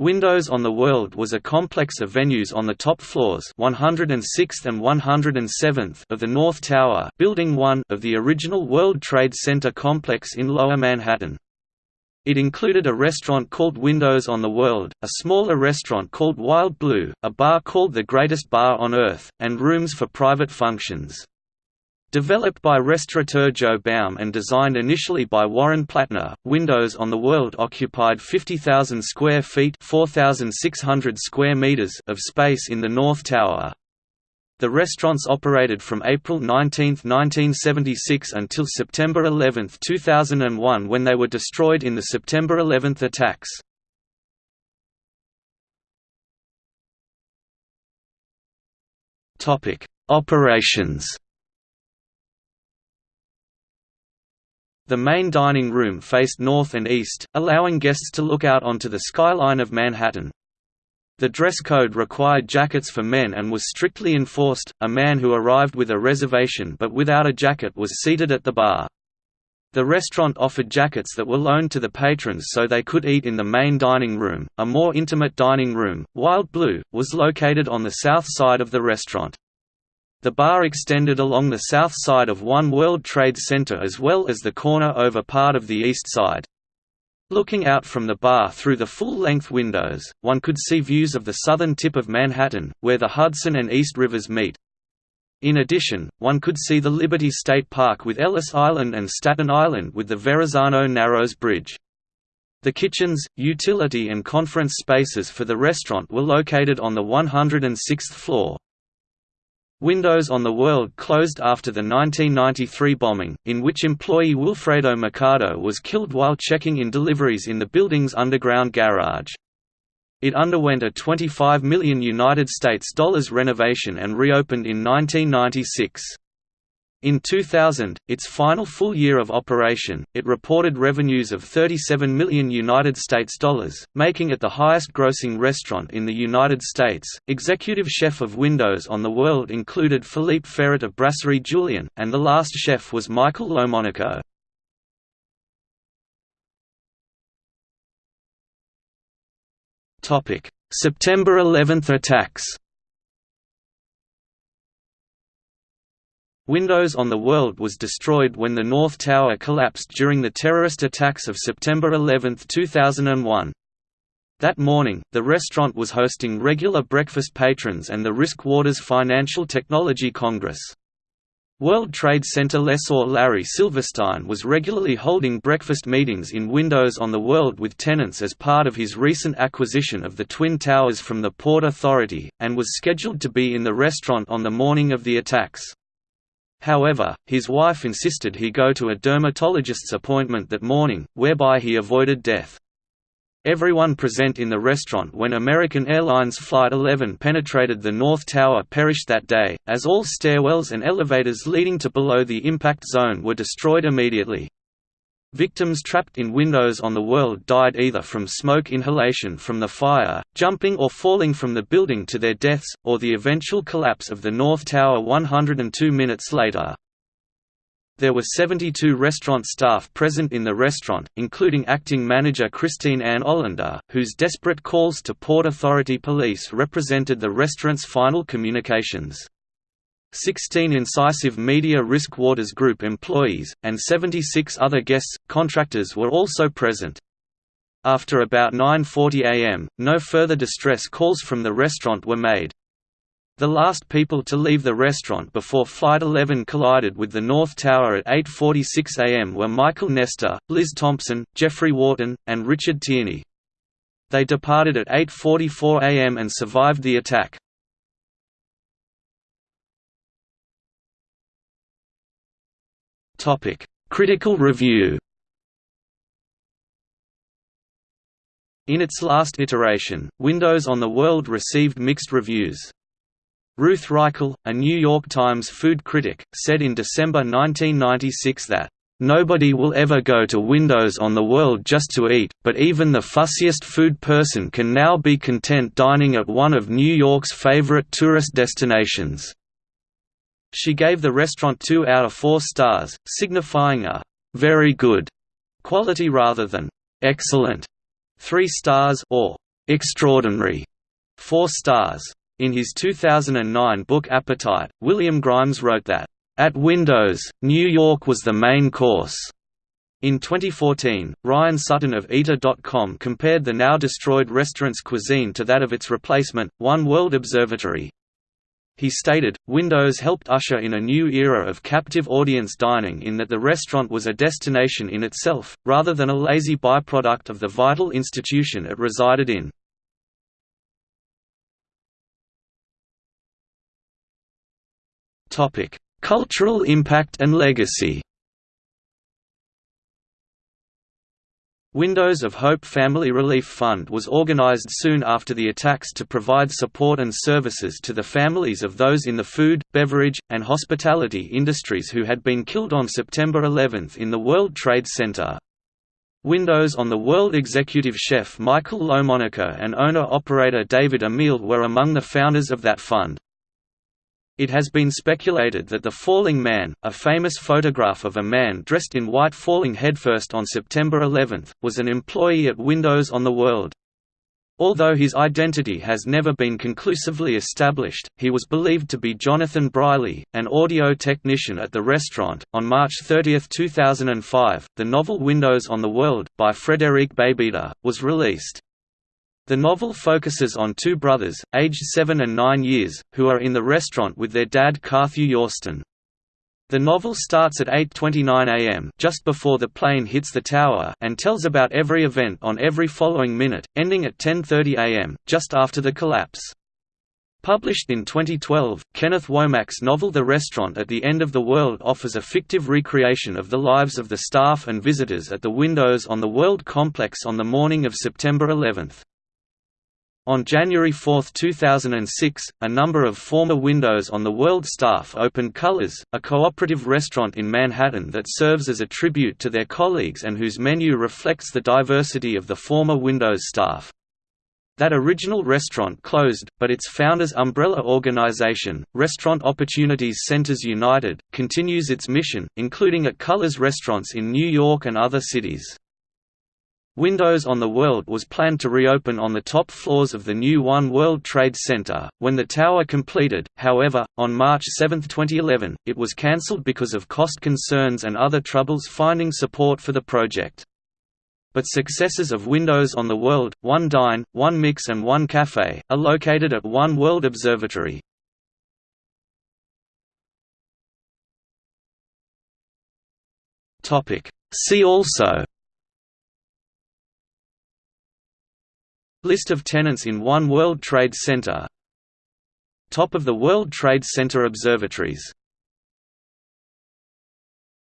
Windows on the World was a complex of venues on the top floors 106th and 107th of the North Tower Building 1 of the original World Trade Center complex in Lower Manhattan. It included a restaurant called Windows on the World, a smaller restaurant called Wild Blue, a bar called the Greatest Bar on Earth, and rooms for private functions. Developed by restaurateur Joe Baum and designed initially by Warren Platner, Windows on the World occupied 50,000 square feet 4,600 square meters of space in the North Tower. The restaurants operated from April 19, 1976 until September 11, 2001 when they were destroyed in the September 11 attacks. Operations The main dining room faced north and east, allowing guests to look out onto the skyline of Manhattan. The dress code required jackets for men and was strictly enforced. A man who arrived with a reservation but without a jacket was seated at the bar. The restaurant offered jackets that were loaned to the patrons so they could eat in the main dining room. A more intimate dining room, Wild Blue, was located on the south side of the restaurant. The bar extended along the south side of One World Trade Center as well as the corner over part of the east side. Looking out from the bar through the full-length windows, one could see views of the southern tip of Manhattan, where the Hudson and East Rivers meet. In addition, one could see the Liberty State Park with Ellis Island and Staten Island with the Verrazano Narrows Bridge. The kitchens, utility and conference spaces for the restaurant were located on the 106th floor. Windows on the World closed after the 1993 bombing, in which employee Wilfredo Mercado was killed while checking in deliveries in the building's underground garage. It underwent a 25 million United States dollars renovation and reopened in 1996. In 2000, its final full year of operation, it reported revenues of 37 million United States dollars, making it the highest-grossing restaurant in the United States. Executive chef of Windows on the World included Philippe Ferret of Brasserie Julien, and the last chef was Michael Lomonaco. Topic: September 11 attacks. Windows on the World was destroyed when the North Tower collapsed during the terrorist attacks of September 11, 2001. That morning, the restaurant was hosting regular breakfast patrons and the Risk Waters Financial Technology Congress. World Trade Center lessor Larry Silverstein was regularly holding breakfast meetings in Windows on the World with tenants as part of his recent acquisition of the Twin Towers from the Port Authority, and was scheduled to be in the restaurant on the morning of the attacks. However, his wife insisted he go to a dermatologist's appointment that morning, whereby he avoided death. Everyone present in the restaurant when American Airlines Flight 11 penetrated the North Tower perished that day, as all stairwells and elevators leading to below the impact zone were destroyed immediately. Victims trapped in windows on the world died either from smoke inhalation from the fire, jumping or falling from the building to their deaths, or the eventual collapse of the North Tower 102 minutes later. There were 72 restaurant staff present in the restaurant, including acting manager Christine Ann Olender, whose desperate calls to Port Authority police represented the restaurant's final communications. 16 incisive Media Risk Waters Group employees, and 76 other guests, contractors were also present. After about 9.40 am, no further distress calls from the restaurant were made. The last people to leave the restaurant before Flight 11 collided with the North Tower at 8.46 am were Michael Nestor, Liz Thompson, Jeffrey Wharton, and Richard Tierney. They departed at 8.44 am and survived the attack. Topic: Critical review. In its last iteration, Windows on the World received mixed reviews. Ruth Reichl, a New York Times food critic, said in December 1996 that, "...nobody will ever go to Windows on the World just to eat, but even the fussiest food person can now be content dining at one of New York's favorite tourist destinations." She gave the restaurant 2 out of 4 stars, signifying a «very good» quality rather than «excellent» 3 stars or extraordinary, 4 stars. In his 2009 book Appetite, William Grimes wrote that, "...at Windows, New York was the main course." In 2014, Ryan Sutton of Eater.com compared the now destroyed restaurant's cuisine to that of its replacement, One World Observatory. He stated, Windows helped usher in a new era of captive audience dining in that the restaurant was a destination in itself, rather than a lazy byproduct of the vital institution it resided in. Cultural impact and legacy Windows of Hope Family Relief Fund was organized soon after the attacks to provide support and services to the families of those in the food, beverage, and hospitality industries who had been killed on September 11 in the World Trade Center. Windows on the World executive chef Michael Lomonaco and owner-operator David Emil were among the founders of that fund. It has been speculated that the Falling Man, a famous photograph of a man dressed in white falling headfirst on September 11, was an employee at Windows on the World. Although his identity has never been conclusively established, he was believed to be Jonathan Briley, an audio technician at the restaurant. On March 30, 2005, the novel Windows on the World, by Frederic Beigbeder, was released. The novel focuses on two brothers, aged seven and nine years, who are in the restaurant with their dad Carthew Yorston. The novel starts at 8.29 am just before the plane hits the tower and tells about every event on every following minute, ending at 10.30 am, just after the collapse. Published in 2012, Kenneth Womack's novel The Restaurant at the End of the World offers a fictive recreation of the lives of the staff and visitors at the Windows on the World complex on the morning of September 11. On January 4, 2006, a number of former Windows on the World staff opened Colors, a cooperative restaurant in Manhattan that serves as a tribute to their colleagues and whose menu reflects the diversity of the former Windows staff. That original restaurant closed, but its founder's umbrella organization, Restaurant Opportunities Centers United, continues its mission, including at Colors restaurants in New York and other cities. Windows on the World was planned to reopen on the top floors of the new One World Trade Center. When the tower completed, however, on March 7, 2011, it was cancelled because of cost concerns and other troubles finding support for the project. But successors of Windows on the World, One Dine, One Mix and One Cafe, are located at One World Observatory. See also List of tenants in One World Trade Center. Top of the World Trade Center observatories